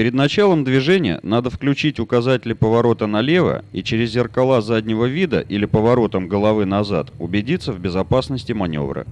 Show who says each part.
Speaker 1: Перед началом движения надо включить указатели поворота налево и через зеркала заднего вида или поворотом головы назад убедиться в безопасности маневра.